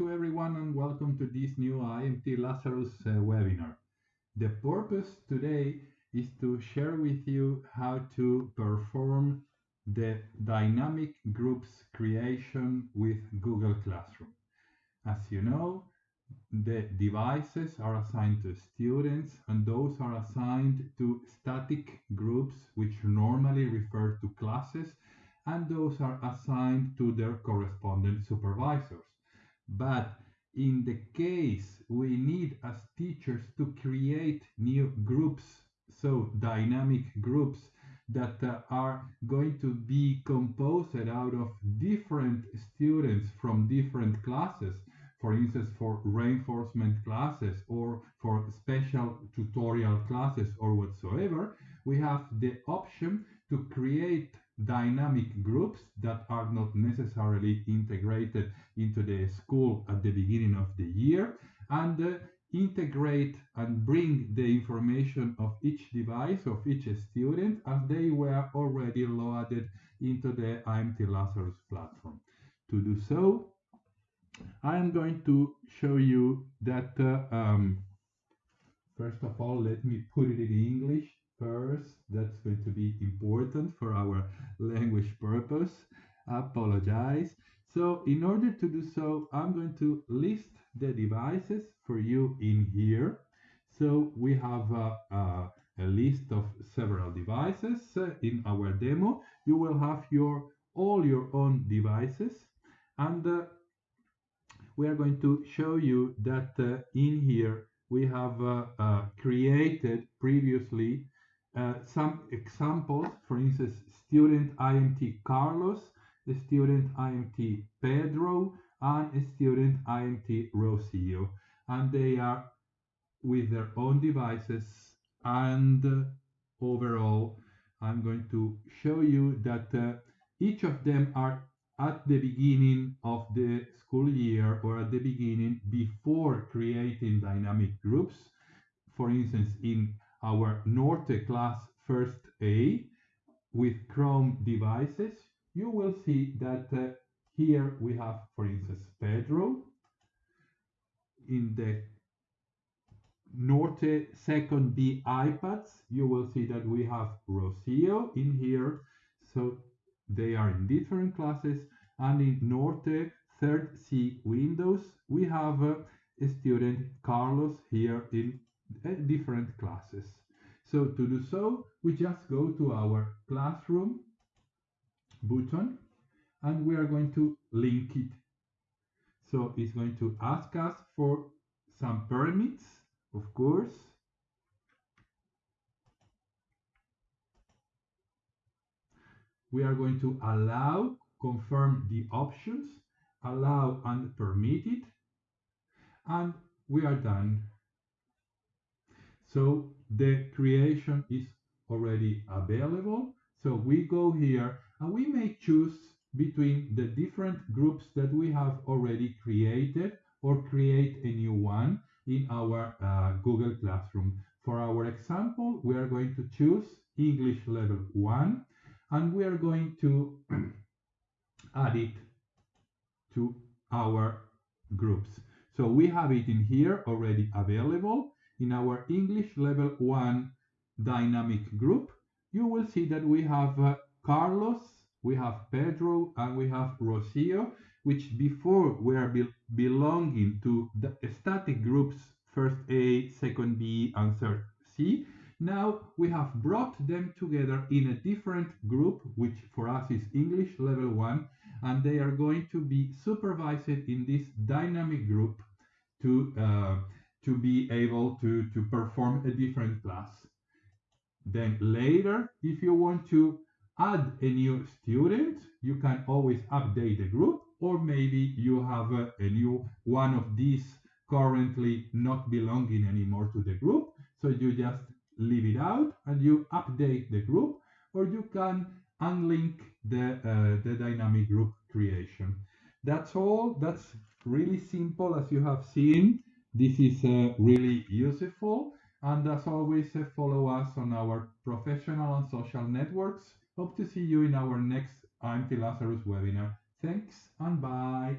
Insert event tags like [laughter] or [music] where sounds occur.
to everyone and welcome to this new IMT Lazarus uh, webinar. The purpose today is to share with you how to perform the dynamic groups creation with Google Classroom. As you know, the devices are assigned to students and those are assigned to static groups which normally refer to classes and those are assigned to their correspondent supervisors. But in the case we need as teachers to create new groups, so dynamic groups that uh, are going to be composed out of different students from different classes, for instance, for reinforcement classes or for special tutorial classes or whatsoever, we have the option to create dynamic groups that are not necessarily integrated into the school at the beginning of the year and uh, integrate and bring the information of each device of each student as they were already loaded into the IMT Lazarus platform. To do so, I am going to show you that uh, um, first of all, let me put it in English first. That's going to be important for our language purpose. Apologize. So in order to do so, I'm going to list the devices for you in here. So we have a, a, a list of several devices uh, in our demo. You will have your all your own devices and uh, we are going to show you that uh, in here we have uh, uh, created previously uh, some examples, for instance, student IMT Carlos, student IMT Pedro, and student IMT Rocio. And they are with their own devices and uh, overall I'm going to show you that uh, each of them are at the beginning of the school year or at the beginning before creating dynamic groups. For instance, in our Norte class first A with Chrome devices, you will see that uh, here we have, for instance, Pedro. In the Norte second B iPads, you will see that we have Rocio in here. So they are in different classes. And in Norte third C Windows, we have uh, a student Carlos here in different classes. So to do so, we just go to our classroom button and we are going to link it. So it's going to ask us for some permits, of course. We are going to allow, confirm the options, allow and permit it, and we are done. So the creation is already available. So we go here and we may choose between the different groups that we have already created or create a new one in our uh, Google Classroom. For our example, we are going to choose English level 1 and we are going to [clears throat] add it to our groups. So we have it in here already available in our English level 1 dynamic group. You will see that we have uh, Carlos, we have Pedro, and we have Rocio, which before were be belonging to the static groups first A, second B, and third C. Now we have brought them together in a different group, which for us is English level 1, and they are going to be supervised in this dynamic group to, uh, to be able to, to perform a different class. Then later, if you want to add a new student, you can always update the group, or maybe you have a, a new one of these currently not belonging anymore to the group. So you just leave it out and you update the group, or you can unlink the, uh, the dynamic group creation. That's all. That's really simple as you have seen. This is uh, really useful. And as always, uh, follow us on our professional and social networks. Hope to see you in our next IMT Lazarus webinar. Thanks and bye.